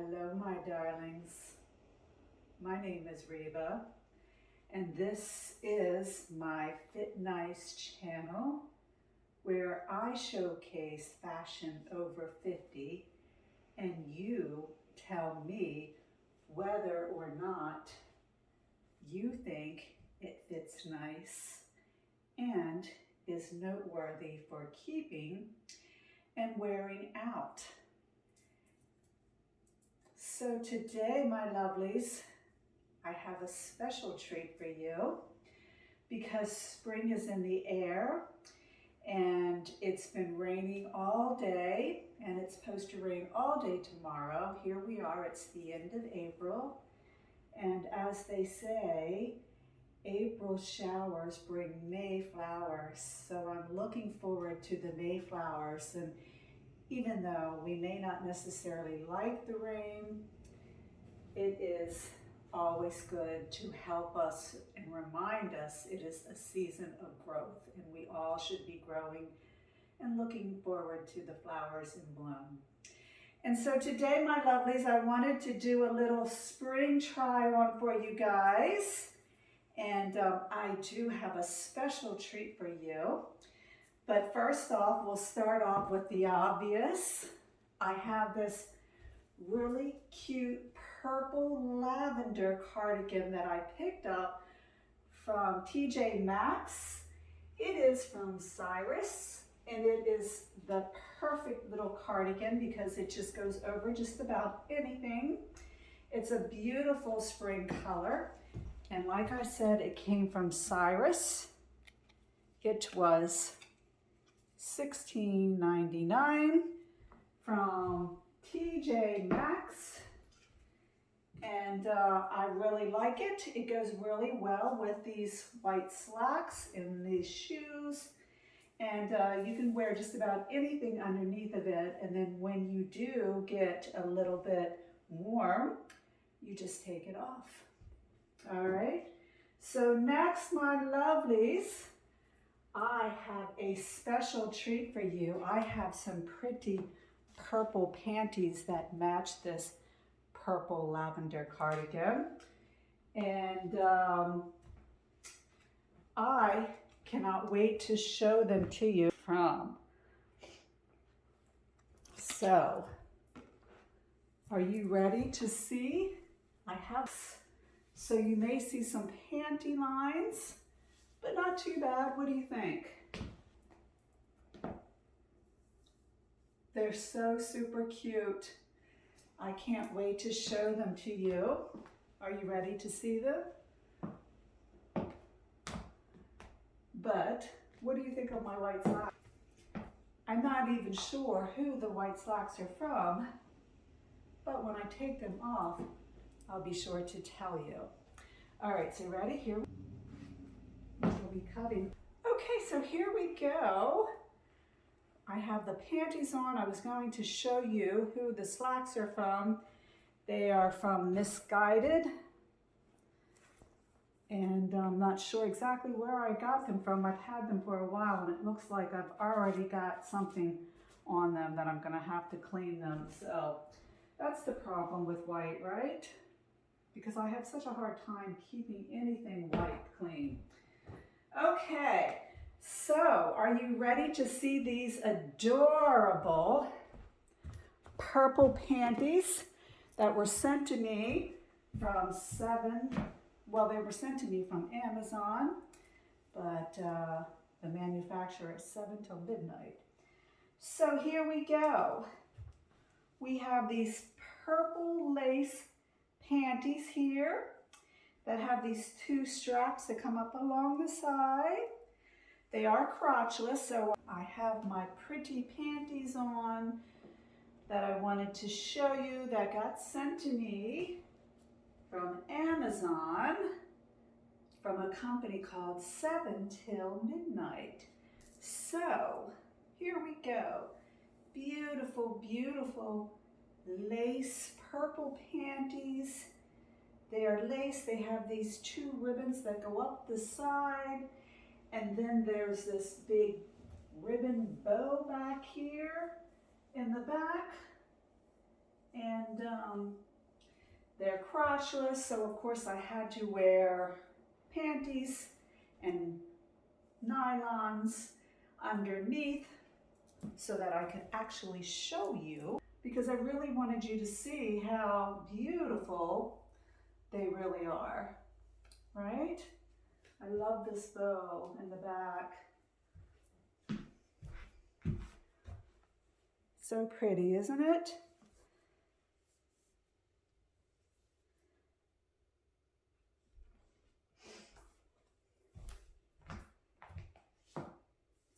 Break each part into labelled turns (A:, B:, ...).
A: Hello, my darlings. My name is Reba, and this is my Fit Nice channel where I showcase fashion over 50 and you tell me whether or not you think it fits nice and is noteworthy for keeping and wearing out. So today, my lovelies, I have a special treat for you because spring is in the air and it's been raining all day and it's supposed to rain all day tomorrow. Here we are, it's the end of April. And as they say, April showers bring May flowers. So I'm looking forward to the May flowers. And even though we may not necessarily like the rain, it is always good to help us and remind us it is a season of growth and we all should be growing and looking forward to the flowers in bloom. And so today, my lovelies, I wanted to do a little spring try on for you guys. And um, I do have a special treat for you. But first off, we'll start off with the obvious. I have this really cute purple lavender cardigan that I picked up from TJ Maxx. It is from Cyrus and it is the perfect little cardigan because it just goes over just about anything. It's a beautiful spring color. And like I said, it came from Cyrus. It was $16.99 from TJ Maxx. And uh, I really like it. It goes really well with these white slacks and these shoes. And uh, you can wear just about anything underneath of it. And then when you do get a little bit warm, you just take it off. All right. So next, my lovelies, I have a special treat for you. I have some pretty purple panties that match this purple lavender cardigan. And um, I cannot wait to show them to you from. So, are you ready to see? I have, so you may see some panty lines but not too bad. What do you think? They're so super cute. I can't wait to show them to you. Are you ready to see them? But what do you think of my white slacks? I'm not even sure who the white slacks are from, but when I take them off, I'll be sure to tell you. All right, so ready? Here be cutting. Okay, so here we go. I have the panties on. I was going to show you who the slacks are from. They are from Missguided. And I'm not sure exactly where I got them from. I've had them for a while and it looks like I've already got something on them that I'm gonna have to clean them. So that's the problem with white, right? Because I have such a hard time keeping anything white clean. Okay, so are you ready to see these adorable purple panties that were sent to me from seven, well, they were sent to me from Amazon, but uh, the manufacturer is seven till midnight. So here we go. We have these purple lace panties here that have these two straps that come up along the side. They are crotchless, so I have my pretty panties on that I wanted to show you that got sent to me from Amazon from a company called 7 Till Midnight. So here we go. Beautiful, beautiful lace purple panties they are lace. They have these two ribbons that go up the side. And then there's this big ribbon bow back here in the back. And um, they're crotchless, so of course I had to wear panties and nylons underneath so that I could actually show you because I really wanted you to see how beautiful they really are, right? I love this bow in the back. So pretty, isn't it?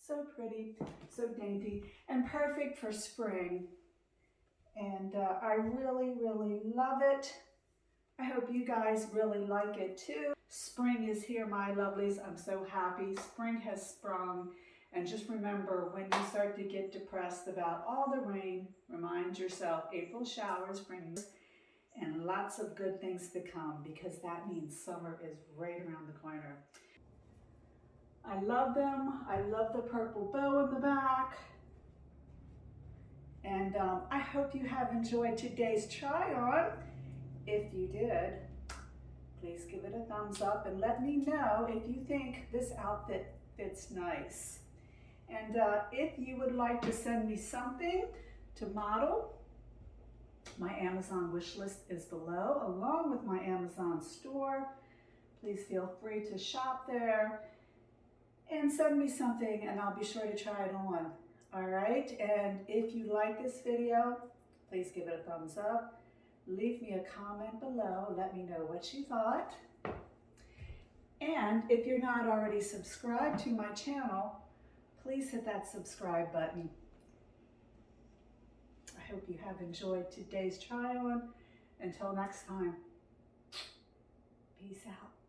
A: So pretty, so dainty, and perfect for spring. And uh, I really, really love it. I hope you guys really like it too. Spring is here, my lovelies. I'm so happy. Spring has sprung. And just remember, when you start to get depressed about all the rain, remind yourself April showers bring and lots of good things to come because that means summer is right around the corner. I love them. I love the purple bow in the back. And um, I hope you have enjoyed today's try on. If you did, please give it a thumbs up and let me know if you think this outfit fits nice. And uh, if you would like to send me something to model, my Amazon wish list is below, along with my Amazon store. Please feel free to shop there and send me something and I'll be sure to try it on. All right, and if you like this video, please give it a thumbs up. Leave me a comment below. Let me know what you thought. And if you're not already subscribed to my channel, please hit that subscribe button. I hope you have enjoyed today's try on. Until next time, peace out.